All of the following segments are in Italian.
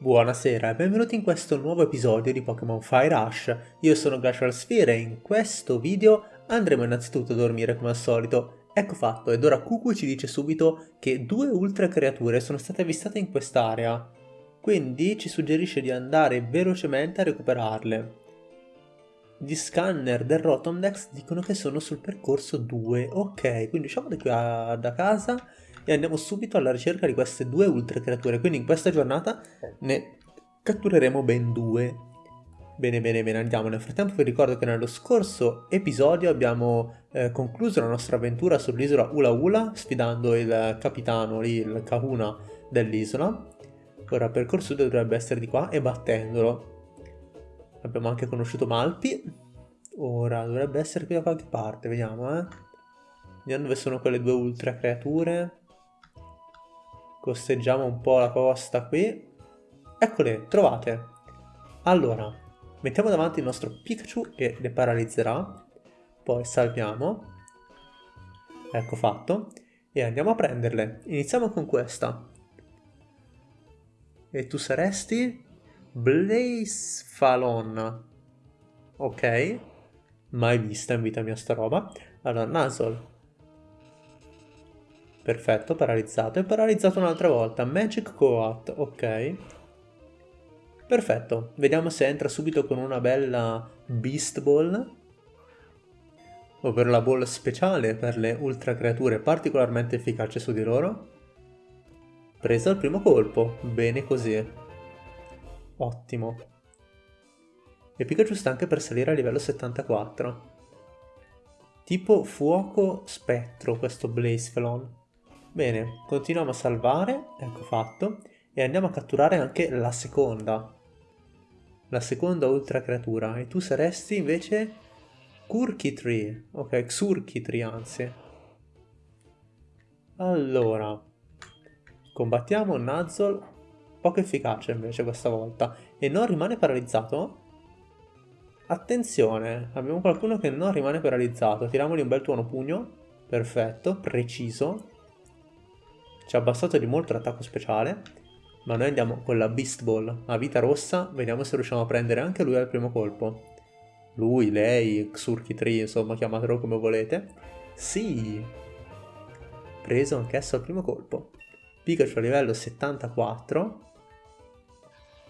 Buonasera e benvenuti in questo nuovo episodio di Pokémon Fire Rush. Io sono Glacial Sphere e in questo video andremo innanzitutto a dormire come al solito. Ecco fatto, ed ora Cucu ci dice subito che due ultra creature sono state avvistate in quest'area. Quindi ci suggerisce di andare velocemente a recuperarle. Gli scanner del Rotomdex dicono che sono sul percorso 2. Ok, quindi usciamo da da casa e andiamo subito alla ricerca di queste due ultra creature. Quindi in questa giornata ne cattureremo ben due. Bene, bene, bene, andiamo. Nel frattempo vi ricordo che nello scorso episodio abbiamo eh, concluso la nostra avventura sull'isola Ula Ula, sfidando il capitano lì, il Kahuna dell'isola. Ora il percorso dovrebbe essere di qua e battendolo. Abbiamo anche conosciuto Malpi. Ora dovrebbe essere qui da qualche parte, vediamo, eh. Vediamo dove sono quelle due ultra creature. Costeggiamo un po' la costa qui. Eccole, trovate. Allora, mettiamo davanti il nostro Pikachu che le paralizzerà. Poi salviamo. Ecco fatto. E andiamo a prenderle. Iniziamo con questa. E tu saresti? Blaze Falon. Ok. Mai vista in vita mia sta roba. Allora, Nasol. Perfetto, paralizzato. E paralizzato un'altra volta. Magic Coat, ok. Perfetto. Vediamo se entra subito con una bella Beast Ball. Ovvero la ball speciale per le ultra creature particolarmente efficace su di loro. Preso al primo colpo. Bene così. Ottimo. E Pikachu sta anche per salire a livello 74. Tipo fuoco spettro questo Blacephalon. Bene, continuiamo a salvare, ecco fatto, e andiamo a catturare anche la seconda. La seconda ultra creatura, e tu saresti invece Kurkitri, ok, Xurkitri anzi. Allora, combattiamo Nuzzle, poco efficace invece questa volta, e non rimane paralizzato? Attenzione, abbiamo qualcuno che non rimane paralizzato, tiriamogli un bel tuono pugno, perfetto, preciso, ci ha abbassato di molto l'attacco speciale, ma noi andiamo con la Beast Ball a vita rossa, vediamo se riusciamo a prendere anche lui al primo colpo. Lui, lei, Xurki Tree, insomma, chiamatelo come volete. Sì! Preso anch'esso al primo colpo. Pikachu a livello 74.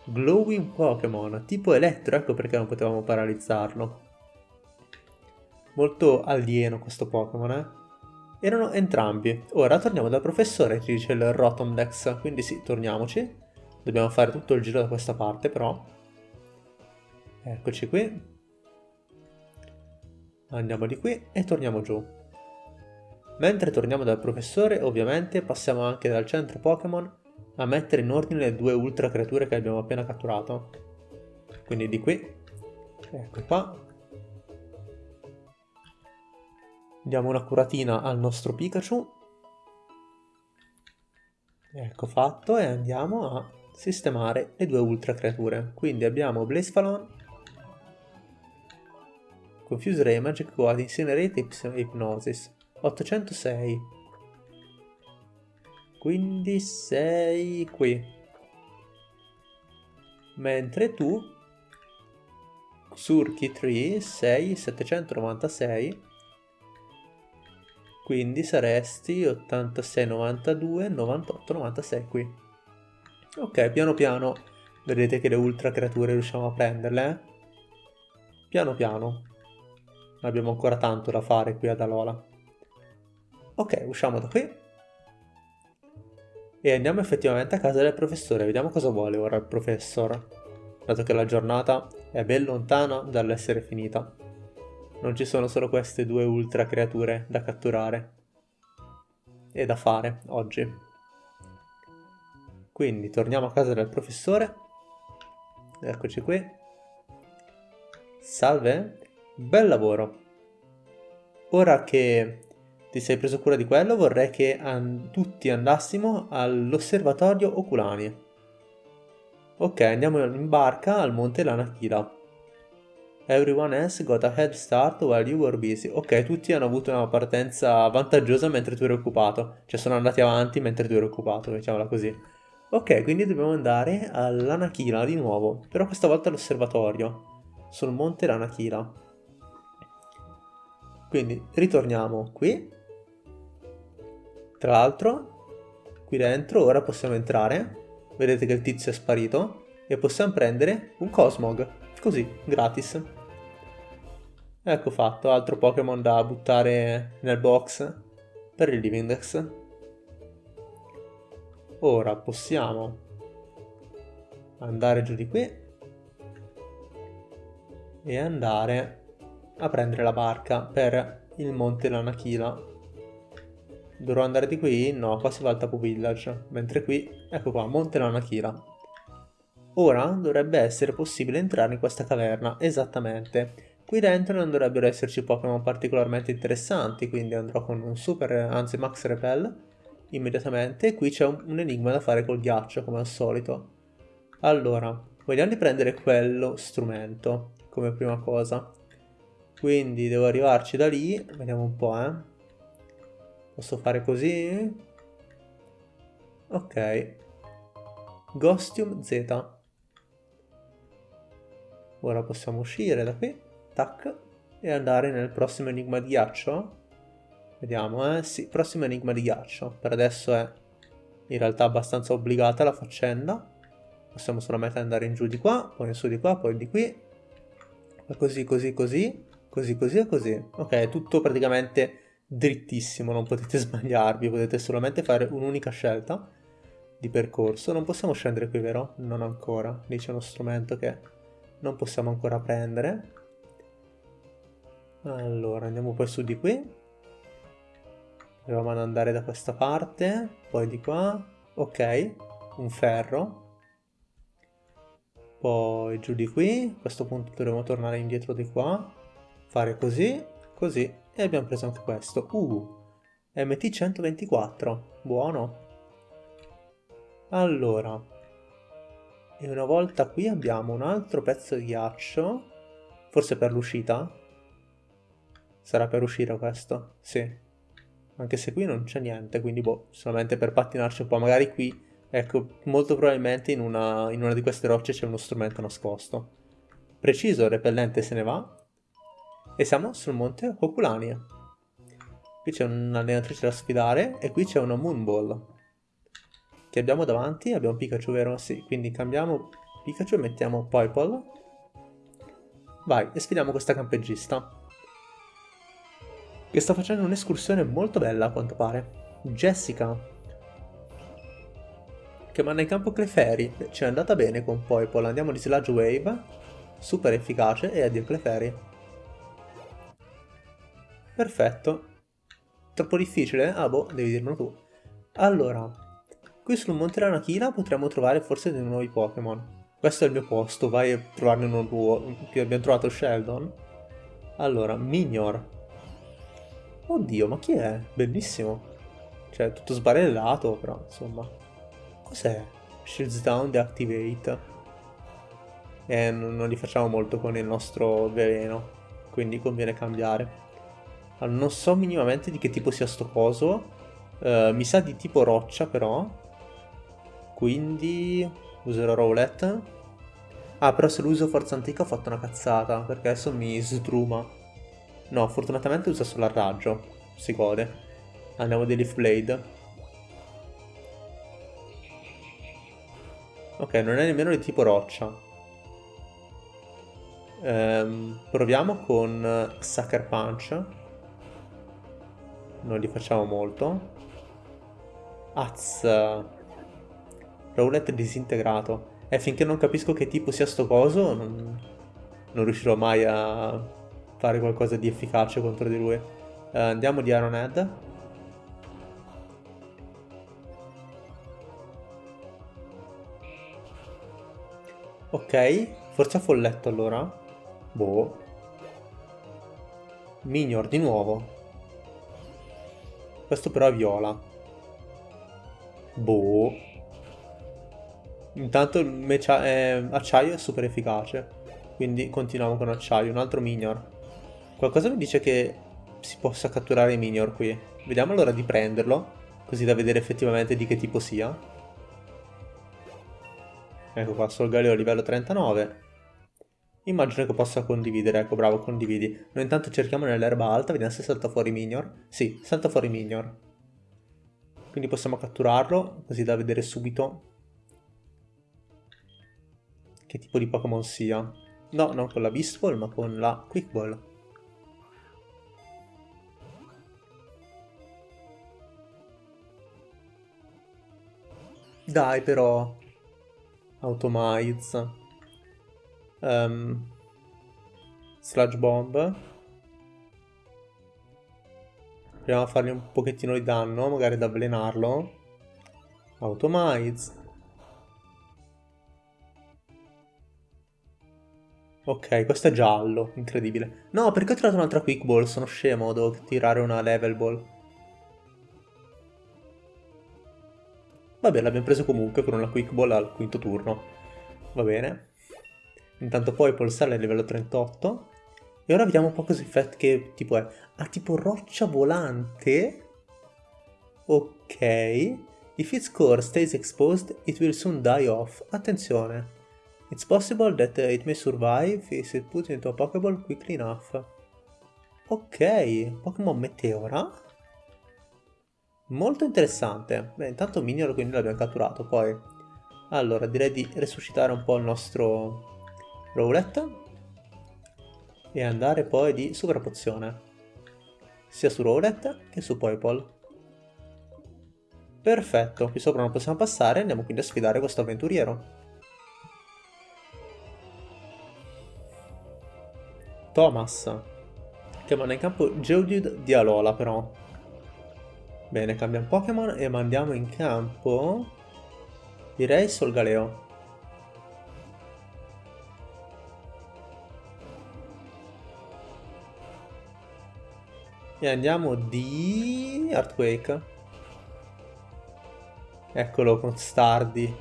Glowing Pokémon, tipo elettro, ecco perché non potevamo paralizzarlo. Molto alieno questo Pokémon, eh? Erano entrambi. Ora torniamo dal professore, ci dice il Rotomdex, quindi sì, torniamoci. Dobbiamo fare tutto il giro da questa parte, però. Eccoci qui. Andiamo di qui e torniamo giù. Mentre torniamo dal professore, ovviamente, passiamo anche dal centro Pokémon a mettere in ordine le due ultra creature che abbiamo appena catturato. Quindi di qui, ecco qua, Diamo una curatina al nostro Pikachu. Ecco fatto e andiamo a sistemare le due ultra creature. Quindi abbiamo Blazefalon, Confuse Ray, Magic Guard, Incinerate e Hypnosis. 806. Quindi sei qui. Mentre tu, Surky 3, sei 796 quindi saresti 86, 92, 98, 96 qui. Ok, piano piano vedete che le ultra creature riusciamo a prenderle. Eh? Piano piano. Abbiamo ancora tanto da fare qui ad Alola. Ok, usciamo da qui. E andiamo effettivamente a casa del professore. Vediamo cosa vuole ora il professor. Dato che la giornata è ben lontana dall'essere finita non ci sono solo queste due ultra creature da catturare e da fare oggi. Quindi torniamo a casa del professore. Eccoci qui. Salve, bel lavoro. Ora che ti sei preso cura di quello, vorrei che an tutti andassimo all'osservatorio Oculani. Ok, andiamo in barca al monte Lanakila. Everyone else got a head start while you were busy. Ok, tutti hanno avuto una partenza vantaggiosa mentre tu eri occupato. Cioè sono andati avanti mentre tu eri occupato, diciamola così. Ok, quindi dobbiamo andare all'Anachila di nuovo, però questa volta all'osservatorio, sul monte Lanachila. Quindi ritorniamo qui. Tra l'altro, qui dentro ora possiamo entrare. Vedete che il tizio è sparito. E possiamo prendere un Cosmog, così, gratis. Ecco fatto, altro Pokémon da buttare nel box per il Livindex. Ora possiamo andare giù di qui e andare a prendere la barca per il monte Lanachila. Dovrò andare di qui? No, qua si va al Tapu Village, mentre qui, ecco qua, monte Lanachila. Ora dovrebbe essere possibile entrare in questa caverna, esattamente. Qui dentro non dovrebbero esserci Pokémon particolarmente interessanti, quindi andrò con un super, anzi max repel, immediatamente. Qui c'è un, un enigma da fare col ghiaccio, come al solito. Allora, vogliamo riprendere quello strumento, come prima cosa. Quindi devo arrivarci da lì, vediamo un po', eh. Posso fare così? Ok. Ghostium Z. Ora possiamo uscire da qui, tac, e andare nel prossimo enigma di ghiaccio. Vediamo, eh, sì, prossimo enigma di ghiaccio. Per adesso è in realtà abbastanza obbligata la faccenda. Possiamo solamente andare in giù di qua, poi in su di qua, poi di qui. Così, così, così, così, così e così. Ok, è tutto praticamente drittissimo, non potete sbagliarvi, potete solamente fare un'unica scelta di percorso. Non possiamo scendere qui, vero? Non ancora. Lì c'è uno strumento che non possiamo ancora prendere. Allora, andiamo poi su di qui. Proviamo ad andare da questa parte, poi di qua. Ok, un ferro. Poi giù di qui. A questo punto dovremo tornare indietro di qua. Fare così, così. E abbiamo preso anche questo. Uh, MT124. Buono. Allora, e una volta qui abbiamo un altro pezzo di ghiaccio. Forse per l'uscita? Sarà per uscire questo? Sì. Anche se qui non c'è niente, quindi boh, solamente per pattinarci un po'. Magari qui, ecco, molto probabilmente in una, in una di queste rocce c'è uno strumento nascosto. Preciso, repellente se ne va. E siamo sul monte Oculani. Qui c'è un'allenatrice da sfidare e qui c'è una Moonball che abbiamo davanti, abbiamo Pikachu vero? Sì, quindi cambiamo Pikachu e mettiamo Poipole. Vai, e sfidiamo questa campegista. Che sta facendo un'escursione molto bella a quanto pare. Jessica. Che manda in campo Clefairy. Ci è andata bene con Poipole. Andiamo di Sludge Wave. Super efficace e addio Clefairy. Perfetto. Troppo difficile? Ah boh, devi dirlo tu. Allora, Qui sul Monte Ranachila potremmo trovare forse dei nuovi Pokémon. Questo è il mio posto, vai a trovarne uno. Qui abbiamo trovato Sheldon. Allora, Minior. Oddio, ma chi è? Bellissimo. Cioè, tutto sbarellato, però, insomma. Cos'è? Shields Down Deactivate. Eh, non, non li facciamo molto con il nostro veleno. Quindi conviene cambiare. Allora, non so minimamente di che tipo sia sto coso. Uh, mi sa di tipo roccia, però. Quindi userò roulette. Ah, però se lo uso forza antica ho fatto una cazzata, perché adesso mi sdruma. No, fortunatamente usa solo il raggio. Si gode. Andiamo di Leaf Blade. Ok, non è nemmeno di tipo roccia. Ehm, proviamo con Sucker Punch. Non li facciamo molto. Az. Rowlet disintegrato. E finché non capisco che tipo sia sto coso, non, non riuscirò mai a fare qualcosa di efficace contro di lui. Uh, andiamo di Ironhead. Ok, forza folletto allora. Boh. Minior di nuovo. Questo però è viola. Boh. Intanto eh, acciaio è super efficace. Quindi continuiamo con acciaio. Un altro minior. Qualcosa mi dice che si possa catturare i minior qui. Vediamo allora di prenderlo. Così da vedere effettivamente di che tipo sia. Ecco qua, Solgaleo livello 39. Immagino che possa condividere, ecco bravo, condividi. Noi intanto cerchiamo nell'erba alta, vediamo se salta fuori Minior. Sì, salta fuori Minior. Quindi possiamo catturarlo, così da vedere subito che tipo di Pokémon sia. No, non con la Beast Ball, ma con la Quick Ball. Dai però. Automize. Um, sludge Bomb. Proviamo a fargli un pochettino di danno, magari ad avvelenarlo. Automize. Ok, questo è giallo, incredibile. No, perché ho tirato un'altra Quick Ball? Sono scemo, devo tirare una Level Ball. Vabbè, l'abbiamo preso comunque con una Quick Ball al quinto turno. Va bene. Intanto poi Polsale è livello 38. E ora vediamo un po' così effetto che tipo è. Ha tipo roccia volante. Ok. If its core stays exposed, it will soon die off. Attenzione. It's possible that it may survive if it put into a Pokéball quickly enough. Ok, Pokémon Meteora. Molto interessante. Beh, intanto Minion quindi l'abbiamo catturato, poi... Allora, direi di resuscitare un po' il nostro Rowlet e andare poi di Super Pozione, sia su Rowlet che su Poipol. Perfetto, qui sopra non possiamo passare, andiamo quindi a sfidare questo avventuriero. Thomas, che manda in campo Geodude di Alola però. Bene, cambiamo Pokémon e mandiamo in campo... Direi Solgaleo. E andiamo di... Earthquake. Eccolo con Stardi.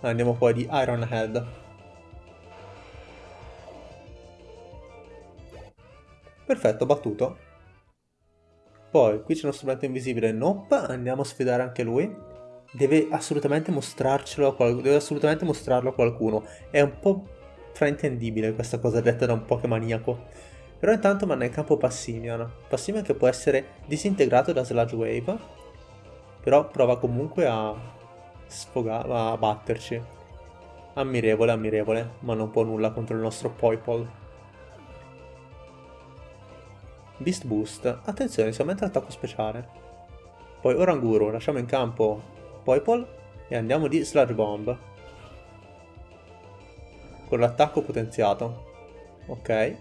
Andiamo poi di Iron Head. Perfetto, battuto. Poi, qui c'è uno strumento invisibile Nope, andiamo a sfidare anche lui. Deve assolutamente mostrarcelo a qualcuno, deve assolutamente mostrarlo a qualcuno. È un po' fraintendibile questa cosa detta da un Pokémaniaco. Però intanto manda in campo Passimian. Passimian che può essere disintegrato da Sludge Wave. Però prova comunque a sfogare, a batterci. Ammirevole, ammirevole, ma non può nulla contro il nostro Poipol. Beast Boost. Attenzione, si aumenta l'attacco speciale. Poi Oranguru, lasciamo in campo Poipol e andiamo di Sludge Bomb. Con l'attacco potenziato. Ok.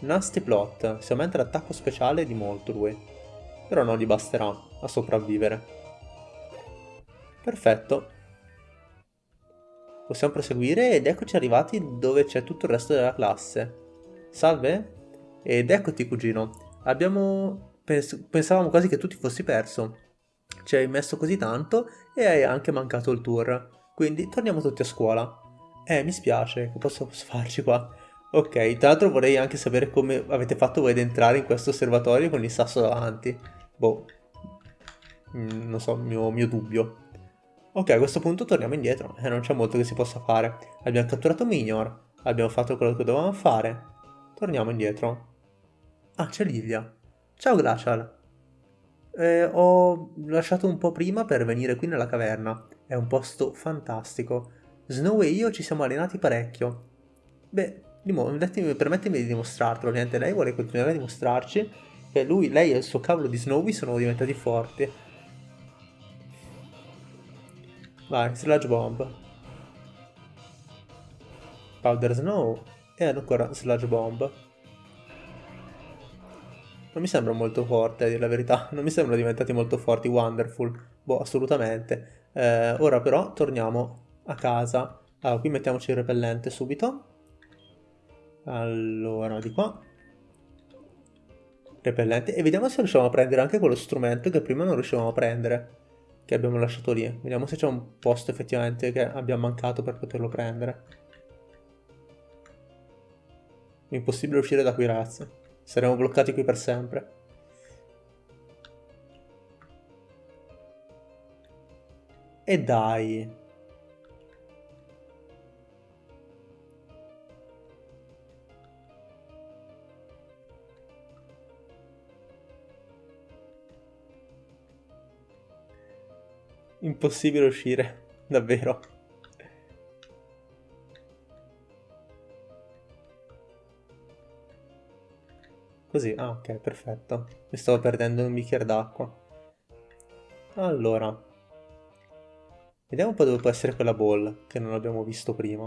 Nasty Plot, si aumenta l'attacco speciale di molto lui, però non gli basterà a sopravvivere. Perfetto. Possiamo proseguire ed eccoci arrivati dove c'è tutto il resto della classe. Salve? Ed eccoti cugino. Abbiamo... Pens pensavamo quasi che tu ti fossi perso. Ci hai messo così tanto e hai anche mancato il tour. Quindi torniamo tutti a scuola. Eh, mi spiace, che posso farci qua? Ok, tra l'altro vorrei anche sapere come avete fatto voi ad entrare in questo osservatorio con il sasso davanti. Boh, mm, non so, mio, mio dubbio. Ok, a questo punto torniamo indietro, eh, non c'è molto che si possa fare. Abbiamo catturato Minior, abbiamo fatto quello che dovevamo fare. Torniamo indietro. Ah, c'è Livia. Ciao Glacial. Eh, ho lasciato un po' prima per venire qui nella caverna. È un posto fantastico. Snow e io ci siamo allenati parecchio. Beh, permettimi di dimostrartelo, ovviamente lei vuole continuare a dimostrarci che lui, lei e il suo cavolo di Snowy sono diventati forti. Vai, Sludge Bomb. Powder Snow e ancora Sludge Bomb. Non mi sembra molto forte, a dire la verità. Non mi sembrano diventati molto forti Wonderful. Boh, assolutamente. Eh, ora però torniamo a casa. Allora, qui mettiamoci il repellente subito. Allora, di qua. Repellente. E vediamo se riusciamo a prendere anche quello strumento che prima non riuscivamo a prendere. Che abbiamo lasciato lì. Vediamo se c'è un posto effettivamente che abbiamo mancato per poterlo prendere. Impossibile uscire da qui, ragazzi. Saremo bloccati qui per sempre. E dai. Impossibile uscire, davvero. Così, ah ok, perfetto. Mi stavo perdendo un bicchiere d'acqua. Allora. Vediamo un po' dove può essere quella ball, che non abbiamo visto prima.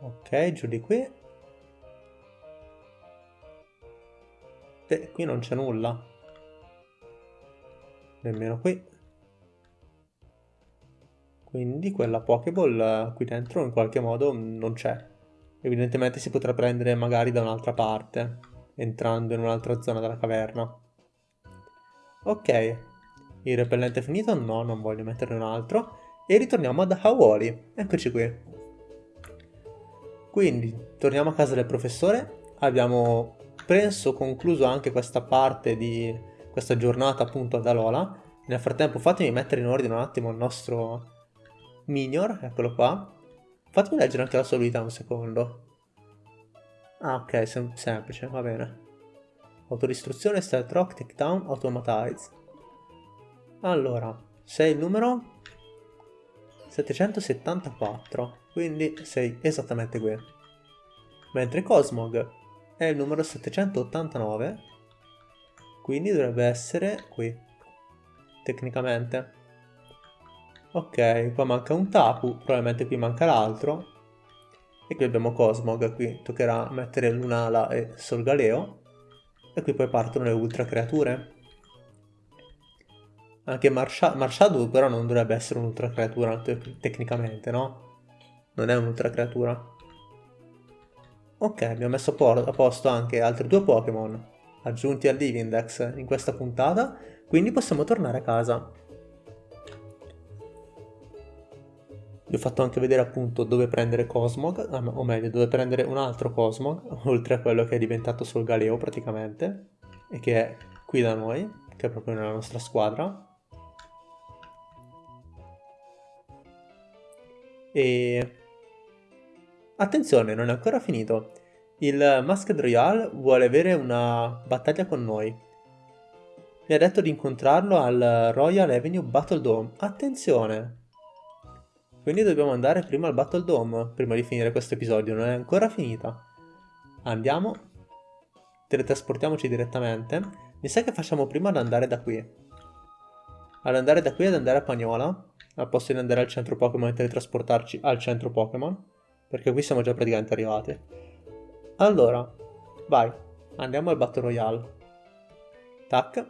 Ok, giù di qui. E qui non c'è nulla. Nemmeno qui. Quindi quella Pokéball qui dentro in qualche modo non c'è. Evidentemente si potrà prendere magari da un'altra parte, entrando in un'altra zona della caverna. Ok, il repellente è finito? No, non voglio metterne un altro. E ritorniamo ad Hawoli. Eccoci qui. Quindi, torniamo a casa del professore. Abbiamo, penso, concluso anche questa parte di questa giornata appunto ad Alola. Nel frattempo fatemi mettere in ordine un attimo il nostro Minior, eccolo qua. Fatemi leggere anche la sua abilità un secondo. Ah, ok, sem semplice, va bene. Autodistruzione, Stealth Rock, Takedown, Automatize. Allora, sei il numero 774, quindi sei esattamente qui. Mentre Cosmog è il numero 789, quindi dovrebbe essere qui, tecnicamente. Ok, qua manca un Tapu, probabilmente qui manca l'altro. E qui abbiamo Cosmog, qui toccherà mettere Lunala e Solgaleo. E qui poi partono le ultra creature. Anche Marsha Marshadow però non dovrebbe essere un'ultra creatura te tecnicamente, no? Non è un'ultra creatura. Ok, abbiamo messo a posto anche altri due Pokémon aggiunti al Livindex in questa puntata, quindi possiamo tornare a casa. Vi ho fatto anche vedere appunto dove prendere Cosmog, ah, o meglio dove prendere un altro Cosmog, oltre a quello che è diventato sul Galeo praticamente, e che è qui da noi, che è proprio nella nostra squadra. E... Attenzione, non è ancora finito. Il Masked Royale vuole avere una battaglia con noi. Mi ha detto di incontrarlo al Royal Avenue Battle Dome. Attenzione! Quindi dobbiamo andare prima al Battle Dome, prima di finire questo episodio, non è ancora finita. Andiamo, teletrasportiamoci direttamente. Mi sa che facciamo prima ad andare da qui. Ad andare da qui ad andare a Pagnola, al posto di andare al centro Pokémon e teletrasportarci al centro Pokémon, perché qui siamo già praticamente arrivati. Allora, vai, andiamo al Battle Royale. Tac.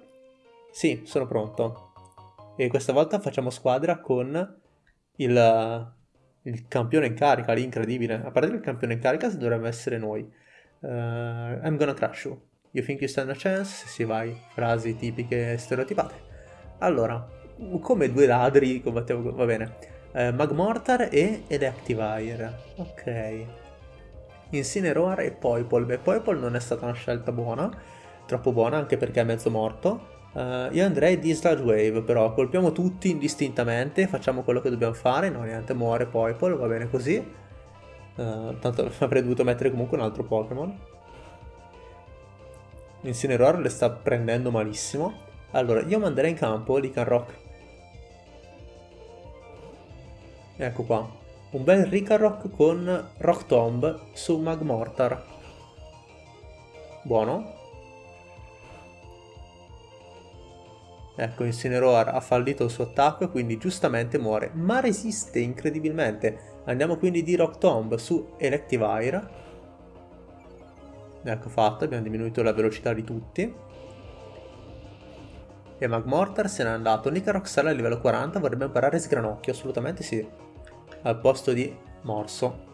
Sì, sono pronto. E questa volta facciamo squadra con il, il campione in carica, l'incredibile. A parte che il campione in carica dovrebbe essere noi. Uh, I'm gonna crush you. You think you stand a chance? Si vai, frasi tipiche stereotipate. Allora, come due ladri combattiamo, va bene. Uh, Magmortar e Electivire. Ok. Incineroar e Poipol. Beh, Poipol non è stata una scelta buona, troppo buona anche perché è mezzo morto. Uh, io andrei di Sludge Wave, però colpiamo tutti indistintamente, facciamo quello che dobbiamo fare, no niente, muore Poipol, va bene così. Uh, tanto avrei dovuto mettere comunque un altro Pokémon. Incineroar le sta prendendo malissimo. Allora, io manderei in campo Lycanroc. Ecco qua. Un bel Ricarrock con Rock Tomb su Magmortar. Buono. Ecco, Incineroar ha fallito il suo attacco e quindi giustamente muore, ma resiste incredibilmente. Andiamo quindi di Rock Tomb su Electivire. Ecco fatto, abbiamo diminuito la velocità di tutti. E Magmortar se n'è andato. Nicarox sarà a livello 40, vorrebbe imparare Sgranocchio, assolutamente sì. Al posto di Morso.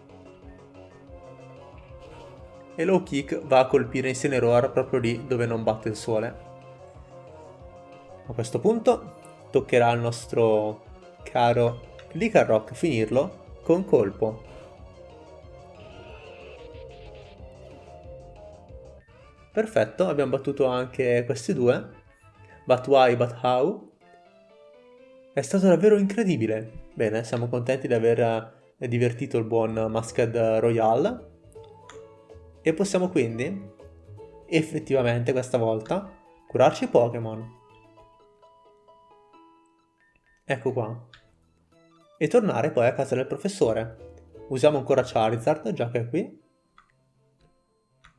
E Low Kick va a colpire Incineroar proprio lì dove non batte il sole. A questo punto toccherà al nostro caro Licarrock finirlo con colpo. Perfetto, abbiamo battuto anche questi due. But why, but how? È stato davvero incredibile. Bene, siamo contenti di aver eh, divertito il buon Masked Royale. E possiamo quindi, effettivamente questa volta, curarci Pokémon. Ecco qua. E tornare poi a casa del professore. Usiamo ancora Charizard, già che è qui.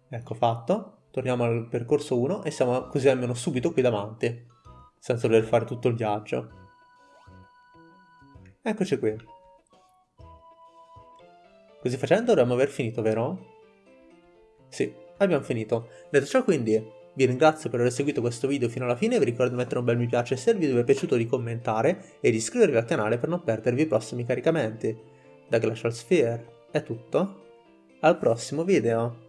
Ecco fatto. Torniamo al percorso 1 e siamo così almeno subito qui davanti. Senza dover fare tutto il viaggio. Eccoci qui. Così facendo dovremmo aver finito, vero? Sì, abbiamo finito. Detto ciò quindi, vi ringrazio per aver seguito questo video fino alla fine, vi ricordo di mettere un bel mi piace se il video vi è piaciuto di commentare e di iscrivervi al canale per non perdervi i prossimi caricamenti. Da Glacial Sphere è tutto, al prossimo video!